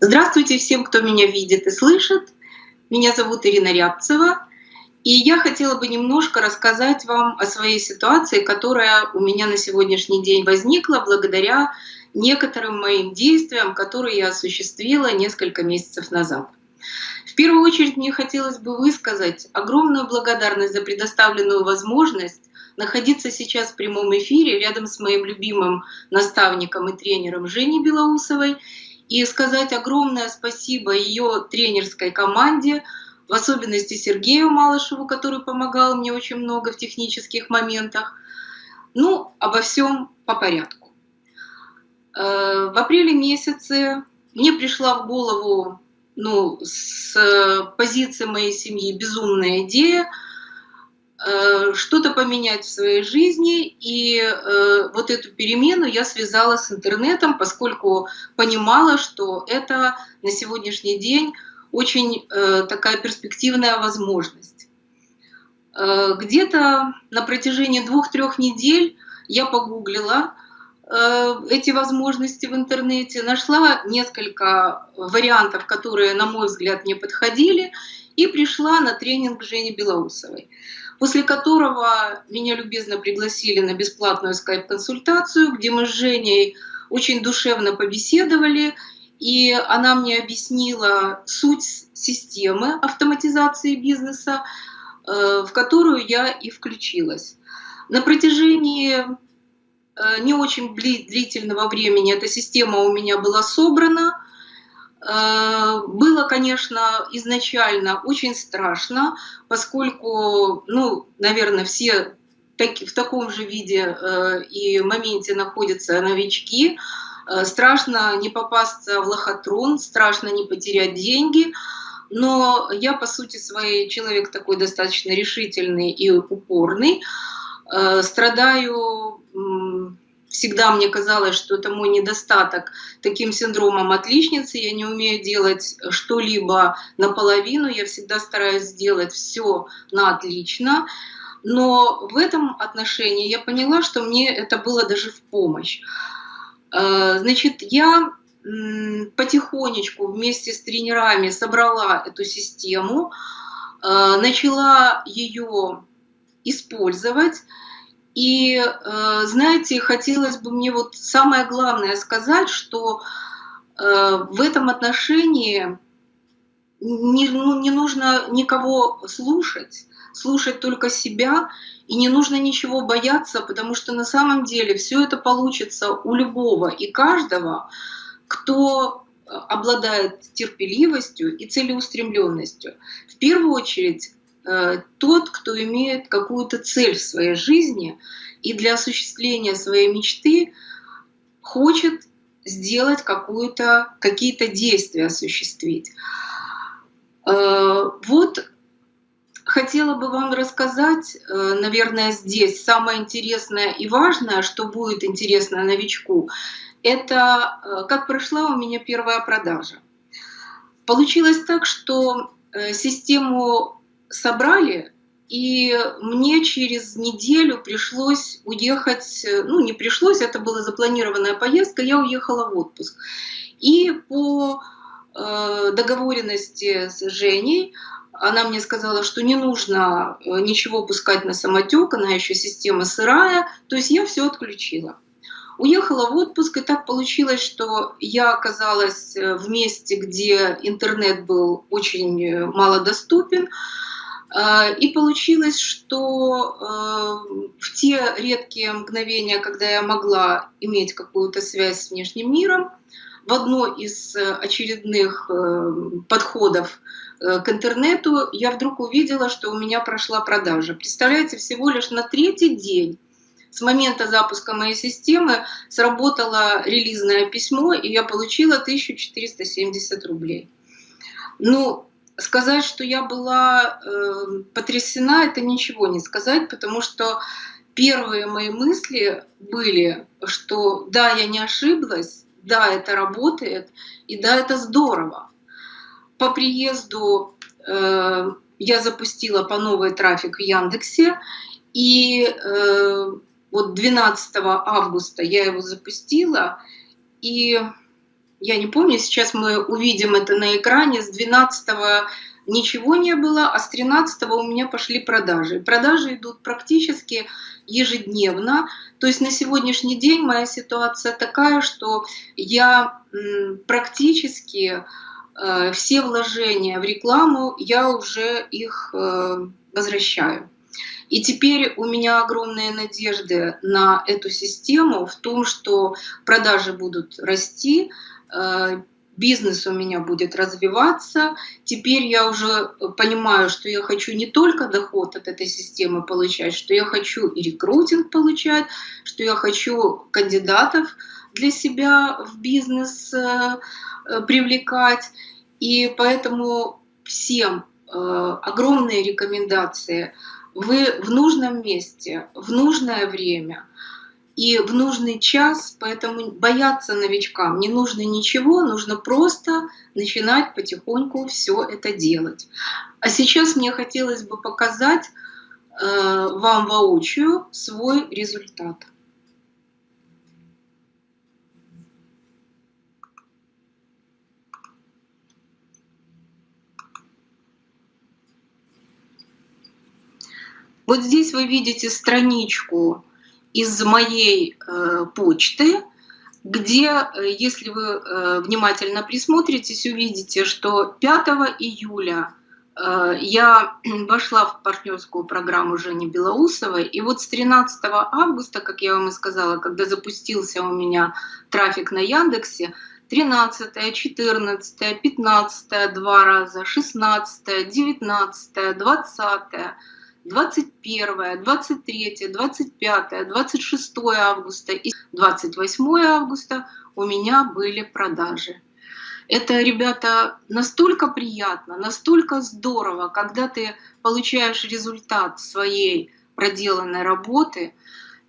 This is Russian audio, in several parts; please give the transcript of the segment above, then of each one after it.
Здравствуйте всем, кто меня видит и слышит. Меня зовут Ирина Рябцева. И я хотела бы немножко рассказать вам о своей ситуации, которая у меня на сегодняшний день возникла благодаря некоторым моим действиям, которые я осуществила несколько месяцев назад. В первую очередь мне хотелось бы высказать огромную благодарность за предоставленную возможность находиться сейчас в прямом эфире рядом с моим любимым наставником и тренером Женей Белоусовой и сказать огромное спасибо ее тренерской команде, в особенности Сергею Малышеву, который помогал мне очень много в технических моментах. Ну, обо всем по порядку. Э, в апреле месяце мне пришла в голову ну, с позиции моей семьи безумная идея – что-то поменять в своей жизни, и э, вот эту перемену я связала с интернетом, поскольку понимала, что это на сегодняшний день очень э, такая перспективная возможность. Где-то на протяжении двух-трех недель я погуглила эти возможности в интернете, нашла несколько вариантов, которые, на мой взгляд, мне подходили, и пришла на тренинг Жени Белоусовой после которого меня любезно пригласили на бесплатную скайп-консультацию, где мы с Женей очень душевно побеседовали, и она мне объяснила суть системы автоматизации бизнеса, э, в которую я и включилась. На протяжении э, не очень длительного времени эта система у меня была собрана, было, конечно, изначально очень страшно, поскольку, ну, наверное, все в таком же виде э, и моменте находятся новички. Э, страшно не попасться в лохотрон, страшно не потерять деньги. Но я, по сути своей, человек такой достаточно решительный и упорный. Страдаю всегда мне казалось, что это мой недостаток, таким синдромом отличницы. Я не умею делать что-либо наполовину, я всегда стараюсь сделать все на отлично. Но в этом отношении я поняла, что мне это было даже в помощь. Э, значит, я потихонечку вместе с тренерами собрала эту систему, э, начала ее использовать. И, э, знаете, хотелось бы мне вот самое главное сказать, что э, в этом отношении не, ну, не нужно никого слушать, слушать только себя, и не нужно ничего бояться, потому что на самом деле все это получится у любого и каждого, кто э, обладает терпеливостью и целеустремленностью. В первую очередь тот, кто имеет какую-то цель в своей жизни и для осуществления своей мечты хочет сделать какие-то действия, осуществить. Э, вот хотела бы вам рассказать, э, наверное, здесь самое интересное и важное, что будет интересно новичку, это как прошла у меня первая продажа. Получилось так, что систему собрали, и мне через неделю пришлось уехать, ну не пришлось, это была запланированная поездка, я уехала в отпуск. И по э, договоренности с Женей она мне сказала, что не нужно э, ничего пускать на самотек, она еще система сырая, то есть я все отключила. Уехала в отпуск, и так получилось, что я оказалась э, в месте, где интернет был очень э, малодоступен, а, и получилось, что э, в те редкие мгновения, когда я могла иметь какую-то связь с внешним миром, в одно из очередных э, подходов э, к интернету я вдруг увидела, что у меня прошла продажа. Представляете, всего лишь на третий день с момента запуска моей системы сработало релизное письмо, и я получила 1470 рублей. Ну, сказать, что я была э, потрясена, это ничего не сказать, потому что первые мои мысли были, что да, я не ошиблась, да, это работает, и да, это здорово. По приезду э, я запустила по новой трафик в Яндексе, и э, вот 12 августа я его запустила, и я не помню, сейчас мы увидим это на экране, с 12 ничего не было, а с 13 у меня пошли продажи. Продажи идут практически ежедневно. То есть на сегодняшний день моя ситуация такая, что я практически э, все вложения в рекламу, я уже их э, возвращаю. И теперь у меня огромные надежды на эту систему в том, что продажи будут расти, бизнес у меня будет развиваться. Теперь я уже понимаю, что я хочу не только доход от этой системы получать, что я хочу и рекрутинг получать, что я хочу кандидатов для себя в бизнес э, э, привлекать. И поэтому всем огромные рекомендации – вы в нужном месте, в нужное время и в нужный час, поэтому бояться новичкам не нужно ничего, нужно просто начинать потихоньку все это делать. А сейчас мне хотелось бы показать э, вам воочию свой результат. Вот здесь вы видите страничку из моей э, почты, где, э, если вы э, внимательно присмотритесь, увидите, что 5 июля я вошла в партнерскую программу Жени Белоусовой, и вот с 13 августа, как я вам и сказала, когда запустился у меня трафик на Яндексе, 13, 14, 15 два раза, 16, 19, 20, 21, 23, 25, 26 августа и 28 августа у меня были продажи. Это, ребята, настолько приятно, настолько здорово, когда ты получаешь результат своей проделанной работы,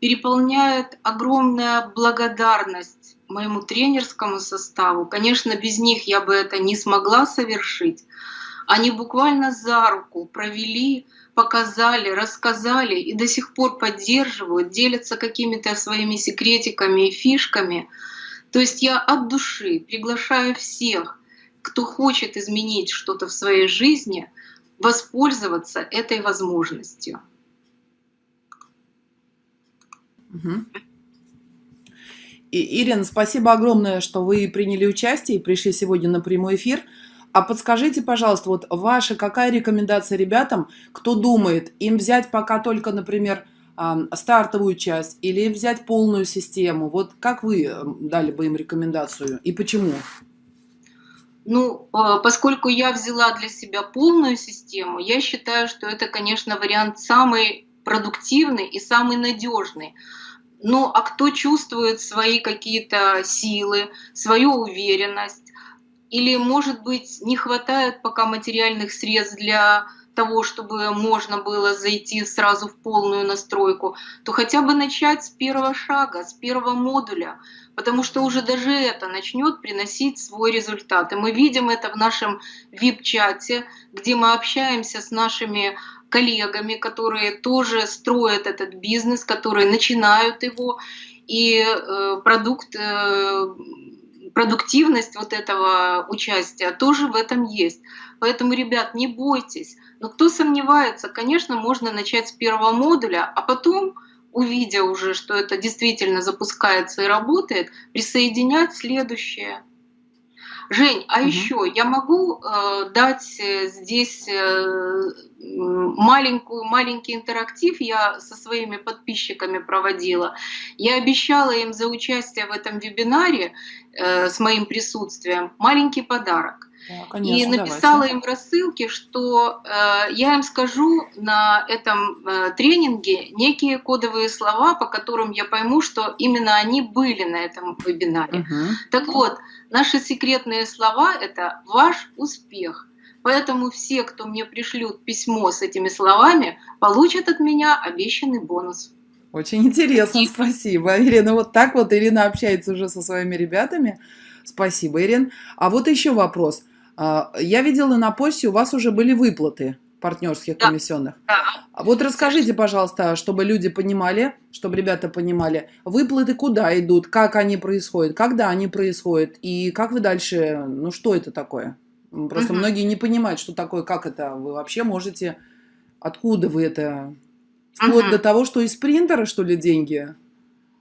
переполняет огромная благодарность моему тренерскому составу. Конечно, без них я бы это не смогла совершить. Они буквально за руку провели показали, рассказали и до сих пор поддерживают, делятся какими-то своими секретиками и фишками. То есть я от души приглашаю всех, кто хочет изменить что-то в своей жизни, воспользоваться этой возможностью. Угу. И, Ирина, спасибо огромное, что вы приняли участие и пришли сегодня на прямой эфир. А подскажите, пожалуйста, вот ваша какая рекомендация ребятам, кто думает, им взять пока только, например, стартовую часть или взять полную систему? Вот как вы дали бы им рекомендацию и почему? Ну, а, поскольку я взяла для себя полную систему, я считаю, что это, конечно, вариант самый продуктивный и самый надежный. Ну, а кто чувствует свои какие-то силы, свою уверенность, или, может быть, не хватает пока материальных средств для того, чтобы можно было зайти сразу в полную настройку, то хотя бы начать с первого шага, с первого модуля, потому что уже даже это начнет приносить свой результат. И мы видим это в нашем VIP-чате, где мы общаемся с нашими коллегами, которые тоже строят этот бизнес, которые начинают его, и э, продукт э, продуктивность вот этого участия тоже в этом есть. Поэтому, ребят, не бойтесь. Но кто сомневается, конечно, можно начать с первого модуля, а потом, увидя уже, что это действительно запускается и работает, присоединять следующее. Жень, а угу. еще я могу э, дать э, здесь э, маленькую, маленький интерактив я со своими подписчиками проводила. Я обещала им за участие в этом вебинаре э, с моим присутствием маленький подарок. Да, конечно, и написала давайте. им в рассылке, что э, я им скажу на этом э, тренинге некие кодовые слова, по которым я пойму, что именно они были на этом вебинаре. Угу. Так вот, наши секретные слова – это «ваш успех». Поэтому все, кто мне пришлют письмо с этими словами, получат от меня обещанный бонус. Очень интересно, спасибо. Ирина, вот так вот Ирина общается уже со своими ребятами. Спасибо, Ирин. А вот еще вопрос. А, я видела на почте, у вас уже были выплаты. партнерских Да, комиссионных. да, А Вот расскажите, пожалуйста, чтобы люди понимали, чтобы ребята понимали, выплаты куда идут, как они происходят, когда они происходят и как вы дальше, ну что это такое? Просто Мгм. многие не понимают, что такое, как это. Вы вообще можете, откуда вы это? Вплоть до Мгм. того, что из принтера, что ли, деньги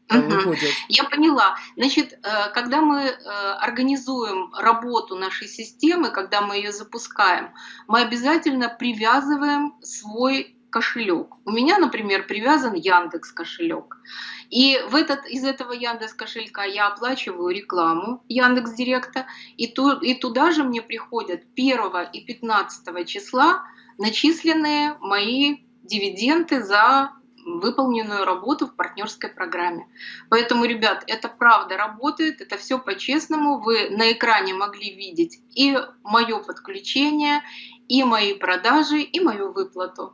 Мгм. выходят? Я поняла. Значит, э, когда мы э, организуем работу нашей системы, когда мы ее запускаем, мы обязательно привязываем свой кошелек. У меня, например, привязан Яндекс кошелек. И в этот, из этого Яндекс кошелька я оплачиваю рекламу Яндекс Директа, и, ту, и туда же мне приходят 1 и 15 числа начисленные мои дивиденды за выполненную работу в партнерской программе. Поэтому, ребят, это правда работает, это все по-честному. Вы на экране могли видеть и мое подключение, и мои продажи, и мою выплату.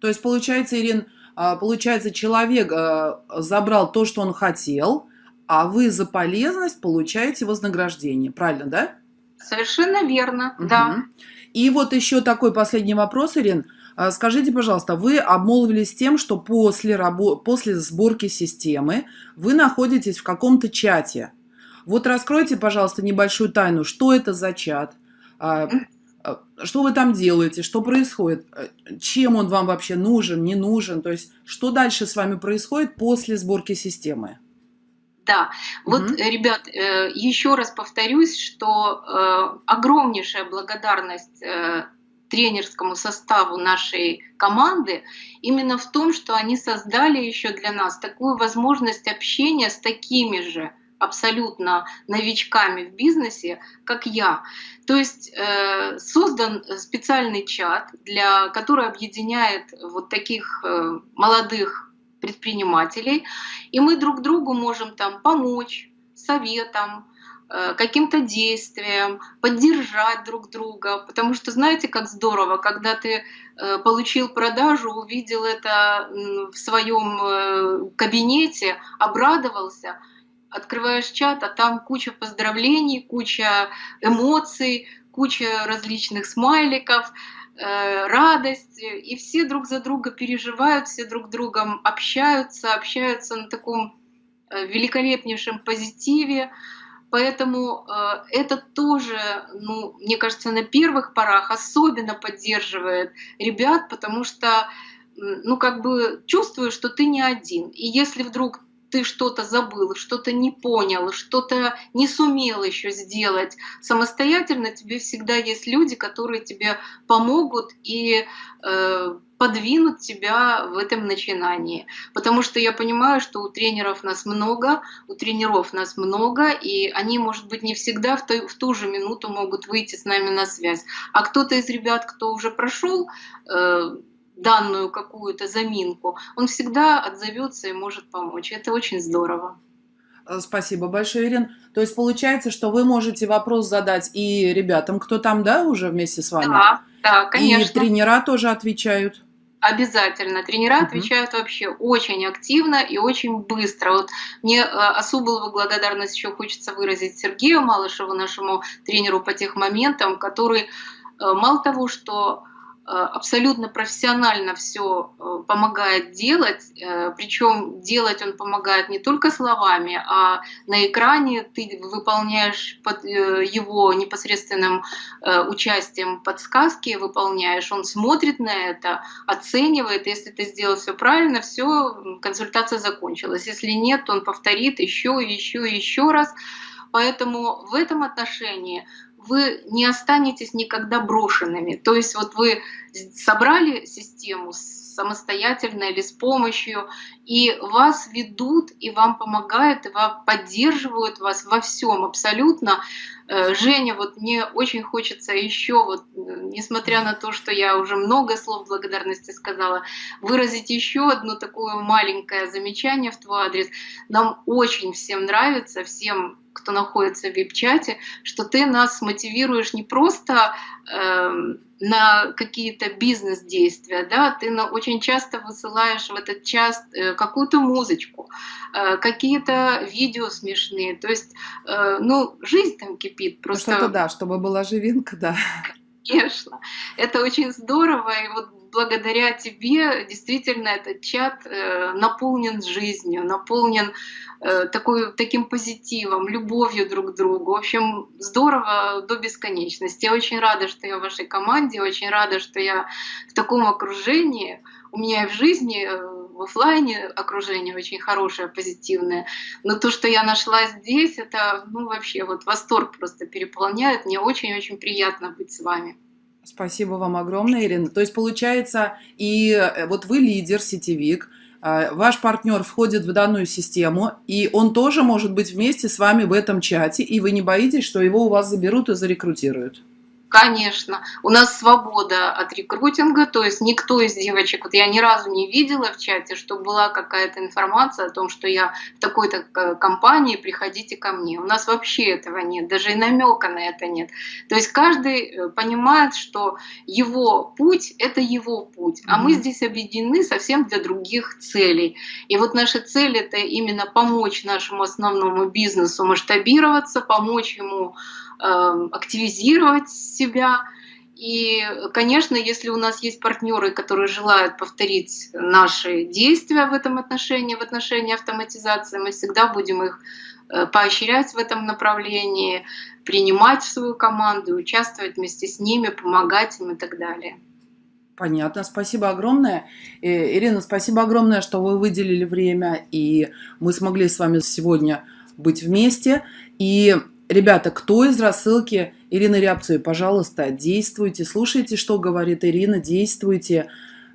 То есть, получается, Ирин, а, получается, человек а, забрал то, что он хотел, а вы за полезность получаете вознаграждение. Правильно, да? Совершенно верно, да. Мгм. И вот еще такой последний вопрос, Ирин. А, Скажите, пожалуйста, вы обмолвились тем, что после, рабо- после сборки системы вы находитесь в каком-то чате. Вот раскройте, пожалуйста, небольшую тайну. Что это за чат? А, а, Что вы там делаете? Что происходит? Э, Чем он вам вообще нужен, не нужен? То есть, что дальше с вами происходит после сборки системы? Да, вот, э, ребят, э, еще раз повторюсь, что огромнейшая благодарность тренерскому составу нашей команды именно в том, что они создали еще для нас такую возможность общения с такими же абсолютно новичками в бизнесе, как я. То есть э, создан специальный чат, для, который объединяет вот таких э, молодых предпринимателей, и мы друг другу можем там помочь советом, каким-то действием, поддержать друг друга, потому что знаете, как здорово, когда ты э, получил продажу, увидел это в своем э, кабинете, обрадовался, открываешь чат, а там куча поздравлений, куча эмоций, куча различных смайликов, э, радость, э, и все друг за друга переживают, все друг другом общаются, общаются на таком э, великолепнейшем позитиве. Поэтому э, это тоже, ну, мне кажется, на первых порах особенно поддерживает ребят, потому что, ну, как бы чувствуешь, что ты не один. И если вдруг ты что-то забыл, что-то не понял, что-то не сумел еще сделать самостоятельно, тебе всегда есть люди, которые тебе помогут и э, подвинут тебя в этом начинании. Потому что я понимаю, что у тренеров нас много, у тренеров нас много, и они, может быть, не всегда в ту, в ту же минуту могут выйти с нами на связь. А кто-то из ребят, кто уже прошел э, данную какую-то заминку, он всегда отзовется и может помочь. Это очень здорово. Э, Спасибо большое, Ирин. То есть получается, что вы можете вопрос задать и ребятам, кто там, да, уже вместе с вами? Да, да, И конечно. тренера тоже отвечают. Обязательно. Тренера Мгм. отвечают вообще очень активно и очень быстро. Вот мне э, особую благодарность еще хочется выразить Сергею Малышеву, нашему тренеру по тех моментам, который э, мало того, что абсолютно профессионально все помогает делать, причем делать он помогает не только словами, а на экране ты выполняешь под э, его непосредственным э, участием подсказки, выполняешь, он смотрит на это, оценивает, если ты сделал все правильно, все, консультация закончилась. Если нет, он повторит еще, еще, еще раз. Поэтому в этом отношении вы не останетесь никогда брошенными. То есть вот вы собрали систему самостоятельно или с помощью, и вас ведут, и вам помогают, и вам поддерживают вас во всем абсолютно. Женя, вот мне очень хочется еще, вот, несмотря на то, что я уже много слов благодарности сказала, выразить еще одно такое маленькое замечание в твой адрес. Нам очень всем нравится, всем кто находится в вип-чате, что ты нас мотивируешь не просто э, на какие-то бизнес-действия, да, ты на, очень часто высылаешь в этот час э, какую-то музычку, э, какие-то видео смешные, то есть, э, ну, жизнь там кипит, просто... Что-то да, чтобы была живинка, да. Конечно, это очень здорово. И вот благодаря тебе действительно этот чат э, наполнен жизнью, наполнен э, такой, таким позитивом, любовью друг к другу. В общем, здорово до бесконечности. Я очень рада, что я в вашей команде, очень рада, что я в таком окружении. У меня и в жизни, э, в офлайне окружение очень хорошее, позитивное. Но то, что я нашла здесь, это ну, вообще вот восторг просто переполняет. Мне очень-очень приятно быть с вами. Спасибо вам огромное, Ирина. То есть получается, и э, вот вы лидер, сетевик, а, ваш партнер входит в данную систему, и он тоже может быть вместе с вами в этом чате, и вы не боитесь, что его у вас заберут и зарекрутируют? Конечно, у нас свобода от рекрутинга, то есть никто из девочек, вот я ни разу не видела в чате, что была какая-то информация о том, что я в такой-то э, компании, приходите ко мне. У нас вообще этого нет, даже и намека на это нет. То есть каждый э, понимает, что его путь – это его путь, а мы здесь объединены совсем для других целей. И вот наша цель – это именно помочь нашему основному бизнесу масштабироваться, помочь ему активизировать себя. И, конечно, если у нас есть партнеры, которые желают повторить наши действия в этом отношении, в отношении автоматизации, мы всегда будем их э, поощрять в этом направлении, принимать в свою команду, участвовать вместе с ними, помогать им и так далее. Понятно, спасибо огромное. Э, Ирина, спасибо огромное, что вы выделили время, и мы смогли с вами сегодня быть вместе. И Ребята, кто из рассылки Ирины Рябцевой, пожалуйста, действуйте, слушайте, что говорит Ирина, действуйте.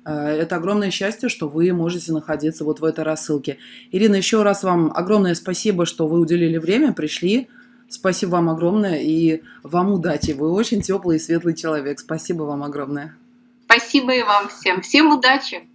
Э, это огромное счастье, что вы можете находиться вот в этой рассылке. Ирина, еще раз вам огромное спасибо, что вы уделили время, пришли. Спасибо вам огромное и вам удачи. Вы очень теплый и светлый человек. Спасибо вам огромное. Спасибо и вам всем. Всем удачи.